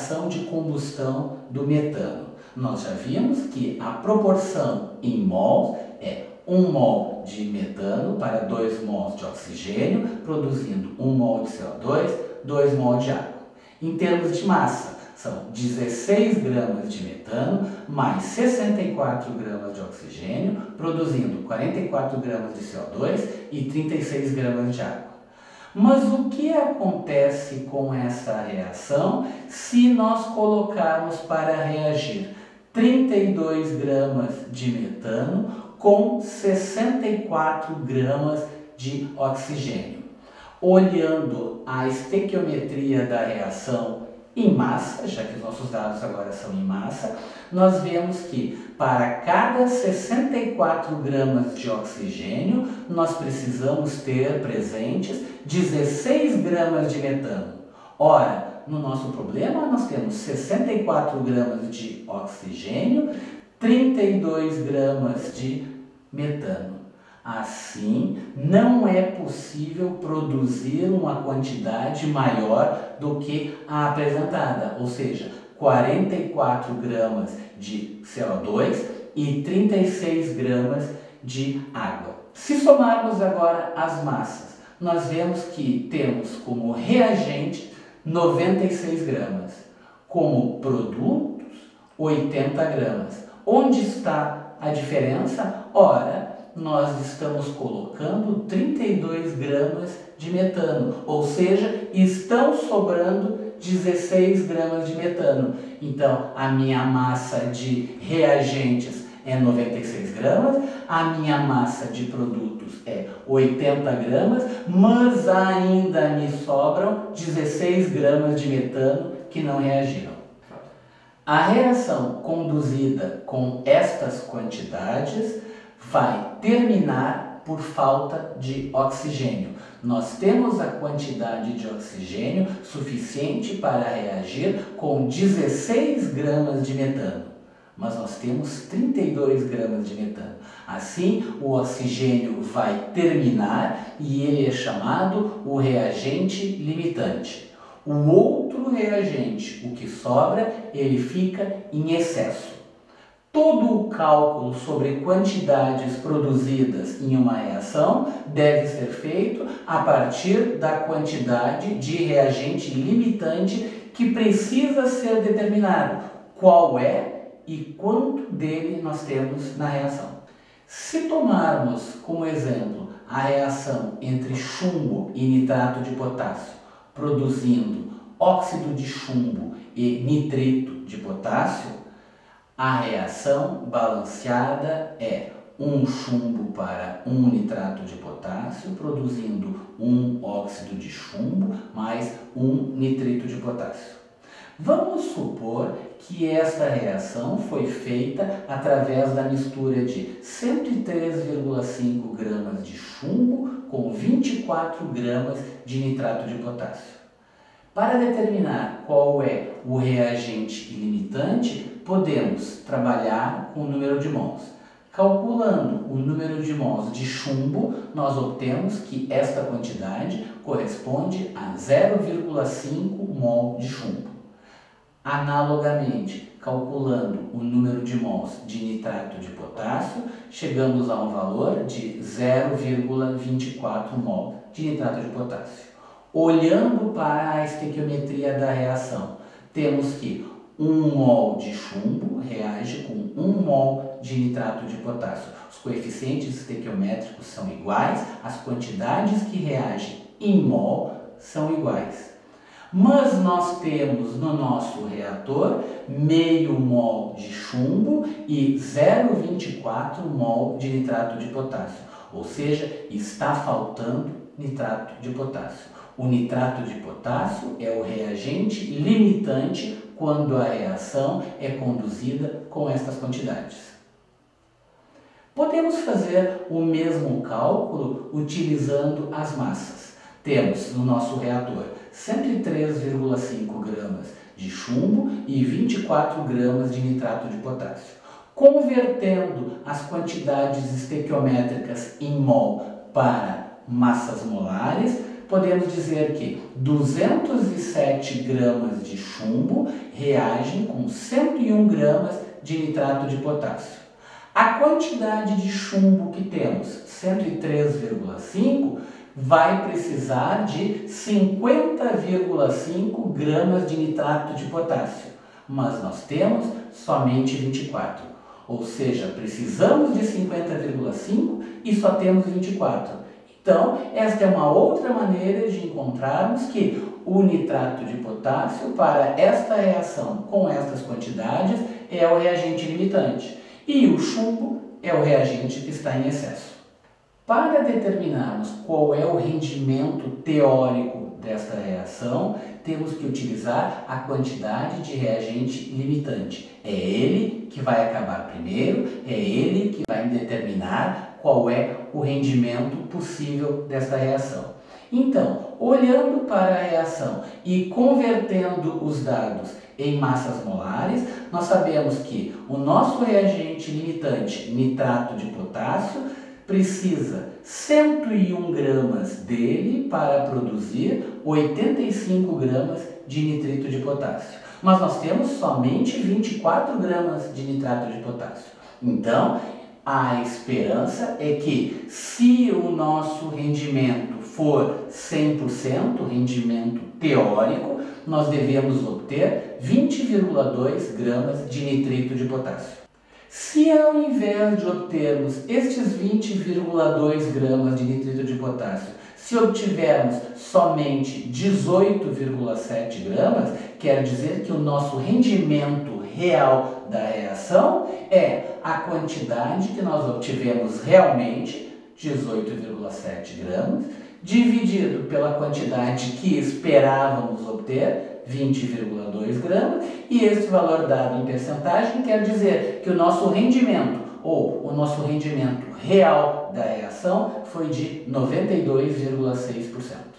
reação de combustão do metano. Nós já vimos que a proporção em mols é 1 mol de metano para 2 mols de oxigênio, produzindo 1 mol de CO2, 2 mol de água. Em termos de massa, são 16 gramas de metano mais 64 gramas de oxigênio, produzindo 44 gramas de CO2 e 36 gramas de água. Mas o que acontece com essa reação se nós colocarmos para reagir 32 gramas de metano com 64 gramas de oxigênio? Olhando a estequiometria da reação em massa, já que os nossos dados agora são em massa, nós vemos que para cada 64 gramas de oxigênio, nós precisamos ter presentes 16 gramas de metano. Ora, no nosso problema, nós temos 64 gramas de oxigênio, 32 gramas de metano. Assim, não é possível produzir uma quantidade maior do que a apresentada, ou seja, 44 gramas de CO2 e 36 gramas de água. Se somarmos agora as massas, nós vemos que temos como reagente 96 gramas, como produtos 80 gramas. Onde está a diferença? Ora, nós estamos colocando 32 gramas de metano, ou seja, estão sobrando 16 gramas de metano. Então, a minha massa de reagentes é 96 gramas, a minha massa de produtos é 80 gramas, mas ainda me sobram 16 gramas de metano que não reagiram. A reação conduzida com estas quantidades vai terminar por falta de oxigênio. Nós temos a quantidade de oxigênio suficiente para reagir com 16 gramas de metano, mas nós temos 32 gramas de metano. Assim, o oxigênio vai terminar e ele é chamado o reagente limitante. O outro reagente, o que sobra, ele fica em excesso. Todo o cálculo sobre quantidades produzidas em uma reação deve ser feito a partir da quantidade de reagente limitante que precisa ser determinado. Qual é e quanto dele nós temos na reação. Se tomarmos como exemplo a reação entre chumbo e nitrato de potássio, produzindo óxido de chumbo e nitrito de potássio, a reação balanceada é um chumbo para um nitrato de potássio, produzindo um óxido de chumbo mais um nitrito de potássio. Vamos supor que esta reação foi feita através da mistura de 103,5 gramas de chumbo com 24 gramas de nitrato de potássio. Para determinar qual é o reagente ilimitante, podemos trabalhar com o número de mols. Calculando o número de mols de chumbo, nós obtemos que esta quantidade corresponde a 0,5 mol de chumbo. Analogamente, calculando o número de mols de nitrato de potássio, chegamos a um valor de 0,24 mol de nitrato de potássio. Olhando para a estequiometria da reação, temos que 1 mol de chumbo reage com 1 mol de nitrato de potássio. Os coeficientes estequiométricos são iguais, as quantidades que reagem em mol são iguais. Mas nós temos no nosso reator meio mol de chumbo e 0,24 mol de nitrato de potássio, ou seja, está faltando nitrato de potássio. O nitrato de potássio é o reagente limitante quando a reação é conduzida com estas quantidades. Podemos fazer o mesmo cálculo utilizando as massas. Temos no nosso reator 103,5 gramas de chumbo e 24 gramas de nitrato de potássio. Convertendo as quantidades estequiométricas em mol para massas molares, podemos dizer que 207 gramas de chumbo reagem com 101 gramas de nitrato de potássio. A quantidade de chumbo que temos, 103,5, vai precisar de 50,5 gramas de nitrato de potássio, mas nós temos somente 24. Ou seja, precisamos de 50,5 e só temos 24. Então, esta é uma outra maneira de encontrarmos que o nitrato de potássio para esta reação com estas quantidades é o reagente limitante e o chumbo é o reagente que está em excesso. Para determinarmos qual é o rendimento teórico desta reação, temos que utilizar a quantidade de reagente limitante. É ele que vai acabar primeiro, é ele que vai determinar qual é o rendimento possível desta reação. Então, olhando para a reação e convertendo os dados em massas molares, nós sabemos que o nosso reagente limitante, nitrato de potássio, precisa 101 gramas dele para produzir 85 gramas de nitrito de potássio. Mas nós temos somente 24 gramas de nitrato de potássio. Então, a esperança é que, se o nosso rendimento for 100%, rendimento teórico, nós devemos obter 20,2 gramas de nitrito de potássio. Se ao invés de obtermos estes 20,2 gramas de nitrito de potássio, se obtivermos somente 18,7 gramas, quer dizer que o nosso rendimento real da reação é a quantidade que nós obtivemos realmente, 18,7 gramas, dividido pela quantidade que esperávamos obter, 20,2 gramas, e este valor dado em percentagem quer dizer que o nosso rendimento ou o nosso rendimento real da reação foi de 92,6%.